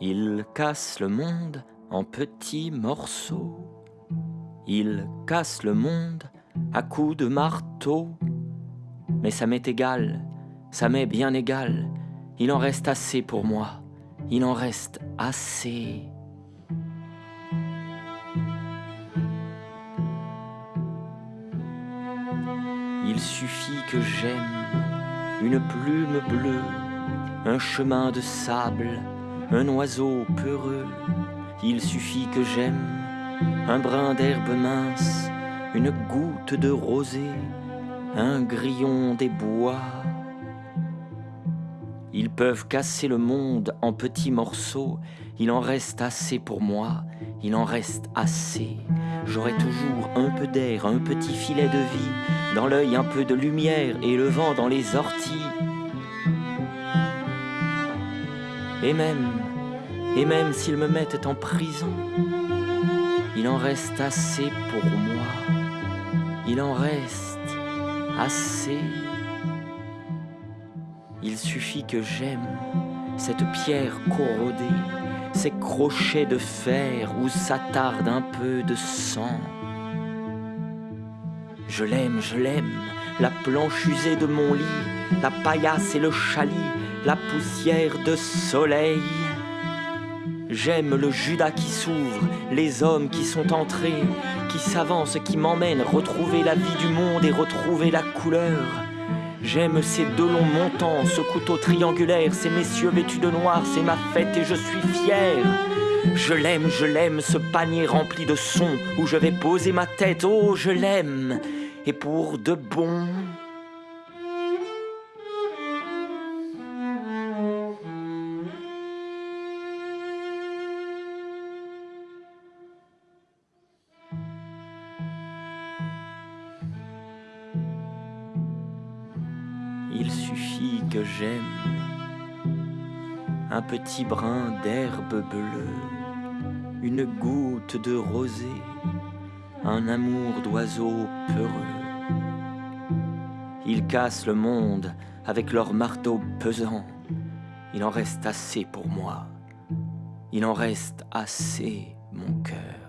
Il casse le monde en petits morceaux. Il casse le monde à coups de marteau. Mais ça m'est égal, ça m'est bien égal. Il en reste assez pour moi. Il en reste assez. Il suffit que j'aime une plume bleue, un chemin de sable, un oiseau peureux. Il suffit que j'aime un brin d'herbe mince, une goutte de rosée, un grillon des bois. Ils peuvent casser le monde en petits morceaux, il en reste assez pour moi, il en reste assez. J'aurai toujours un peu d'air, un petit filet de vie, dans l'œil un peu de lumière et le vent dans les orties. Et même, et même s'ils me mettent en prison, il en reste assez pour moi. Il en reste assez. Il suffit que j'aime cette pierre corrodée, ces crochets de fer où s'attarde un peu de sang. Je l'aime, je l'aime, la planche usée de mon lit, la paillasse et le chalit, la poussière de soleil. J'aime le Judas qui s'ouvre, les hommes qui sont entrés, qui s'avancent, qui m'emmènent retrouver la vie du monde et retrouver la couleur. J'aime ces deux longs montants, ce couteau triangulaire, ces messieurs vêtus de noir, c'est ma fête et je suis fier. Je l'aime, je l'aime, ce panier rempli de sons où je vais poser ma tête, oh je l'aime, et pour de bon. Il suffit que j'aime un petit brin d'herbe bleue, une goutte de rosée, un amour d'oiseau peureux. Ils cassent le monde avec leur marteau pesant. Il en reste assez pour moi. Il en reste assez, mon cœur.